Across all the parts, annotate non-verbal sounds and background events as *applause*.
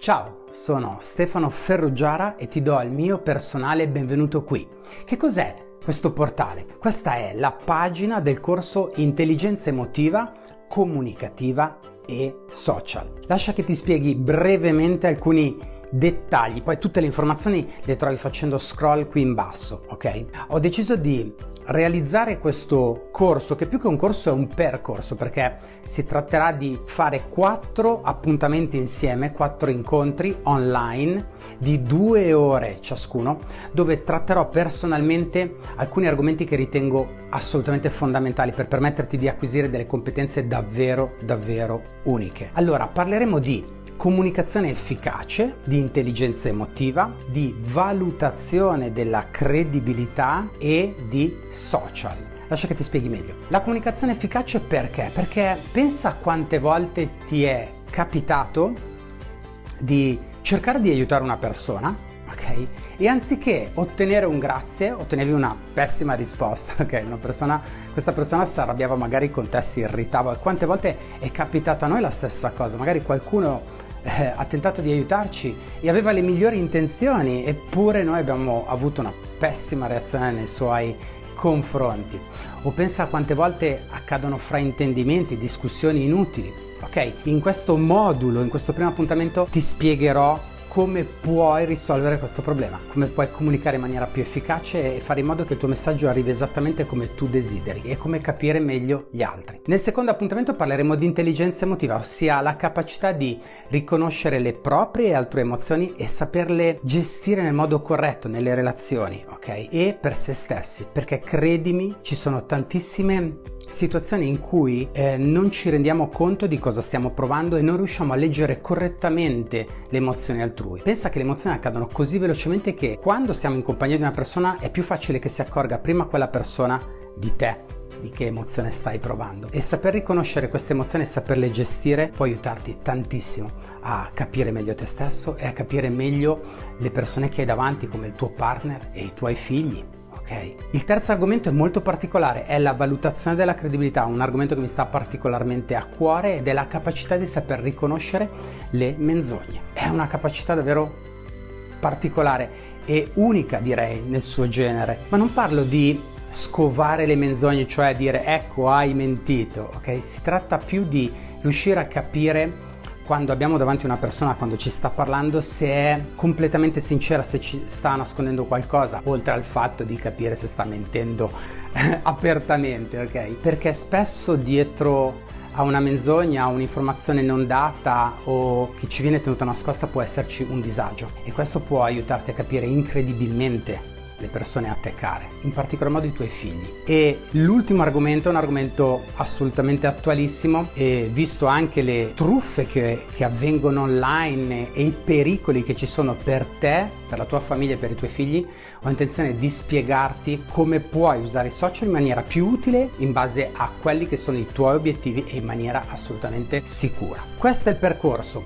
Ciao, sono Stefano Ferruggiara e ti do il mio personale benvenuto qui. Che cos'è questo portale? Questa è la pagina del corso Intelligenza emotiva, comunicativa e social. Lascia che ti spieghi brevemente alcuni dettagli, poi tutte le informazioni le trovi facendo scroll qui in basso, ok? Ho deciso di realizzare questo corso, che più che un corso è un percorso, perché si tratterà di fare quattro appuntamenti insieme, quattro incontri online di due ore ciascuno, dove tratterò personalmente alcuni argomenti che ritengo assolutamente fondamentali per permetterti di acquisire delle competenze davvero, davvero uniche. Allora, parleremo di comunicazione efficace, di intelligenza emotiva, di valutazione della credibilità e di social. Lascia che ti spieghi meglio. La comunicazione efficace perché? Perché pensa quante volte ti è capitato di cercare di aiutare una persona, ok? E anziché ottenere un grazie, ottenevi una pessima risposta, *laughs* ok? Persona, questa persona si arrabbiava magari con te, si irritava. Quante volte è capitato a noi la stessa cosa? Magari qualcuno eh, ha tentato di aiutarci e aveva le migliori intenzioni, eppure noi abbiamo avuto una pessima reazione nei suoi confronti. O pensa a quante volte accadono fraintendimenti, discussioni inutili. Ok, in questo modulo, in questo primo appuntamento ti spiegherò come puoi risolvere questo problema, come puoi comunicare in maniera più efficace e fare in modo che il tuo messaggio arrivi esattamente come tu desideri e come capire meglio gli altri. Nel secondo appuntamento parleremo di intelligenza emotiva, ossia la capacità di riconoscere le proprie e altre emozioni e saperle gestire nel modo corretto nelle relazioni, ok? E per se stessi, perché credimi, ci sono tantissime situazioni in cui eh, non ci rendiamo conto di cosa stiamo provando e non riusciamo a leggere correttamente le emozioni altrui. Pensa che le emozioni accadono così velocemente che quando siamo in compagnia di una persona è più facile che si accorga prima quella persona di te di che emozione stai provando e saper riconoscere queste emozioni e saperle gestire può aiutarti tantissimo a capire meglio te stesso e a capire meglio le persone che hai davanti come il tuo partner e i tuoi figli Ok. Il terzo argomento è molto particolare, è la valutazione della credibilità, un argomento che mi sta particolarmente a cuore ed è la capacità di saper riconoscere le menzogne. È una capacità davvero particolare e unica direi nel suo genere, ma non parlo di scovare le menzogne, cioè dire ecco hai mentito, ok? Si tratta più di riuscire a capire quando abbiamo davanti una persona, quando ci sta parlando, se è completamente sincera, se ci sta nascondendo qualcosa, oltre al fatto di capire se sta mentendo *laughs* apertamente, ok? Perché spesso dietro a una menzogna, a un'informazione non data o che ci viene tenuta nascosta può esserci un disagio e questo può aiutarti a capire incredibilmente le persone a te care, in particolar modo i tuoi figli. E l'ultimo argomento è un argomento assolutamente attualissimo e visto anche le truffe che, che avvengono online e i pericoli che ci sono per te, per la tua famiglia e per i tuoi figli, ho intenzione di spiegarti come puoi usare i social in maniera più utile in base a quelli che sono i tuoi obiettivi e in maniera assolutamente sicura. Questo è il percorso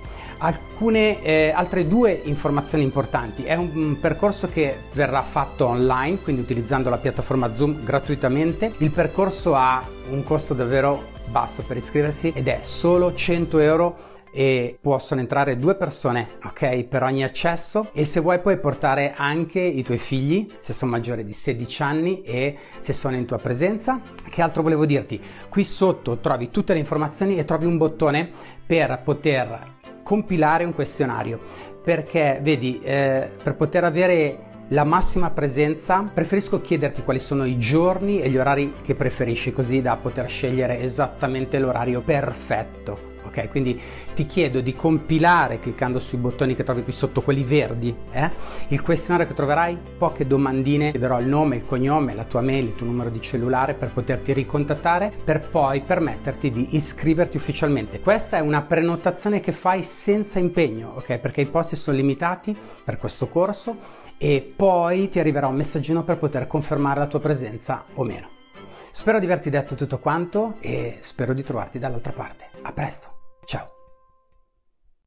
alcune eh, altre due informazioni importanti. È un, un, percorso che verrà fatto online, quindi utilizzando la piattaforma Zoom gratuitamente. Il percorso ha un costo davvero basso per iscriversi ed è solo 100 euro e possono entrare due persone ok per ogni accesso e se vuoi puoi portare anche i tuoi figli se sono maggiori di 16 anni e se sono in tua presenza che altro volevo dirti qui sotto trovi tutte le informazioni e trovi un bottone per poter compilare un questionario. Perché vedi eh, per poter avere la massima presenza preferisco chiederti quali sono i giorni e gli orari che preferisci così da poter scegliere esattamente l'orario perfetto ok? Quindi ti chiedo di compilare cliccando sui bottoni che trovi qui sotto, quelli verdi, eh? il questionario che troverai, poche domandine, chiederò il nome, il cognome, la tua mail, il tuo numero di cellulare per poterti ricontattare, per poi permetterti di iscriverti ufficialmente. Questa è una prenotazione che fai senza impegno, ok? Perché i posti sono limitati per questo corso e poi ti arriverà un messaggino per poter confermare la tua presenza o meno. Spero di averti detto tutto quanto e spero di trovarti dall'altra parte. A presto! Ciao!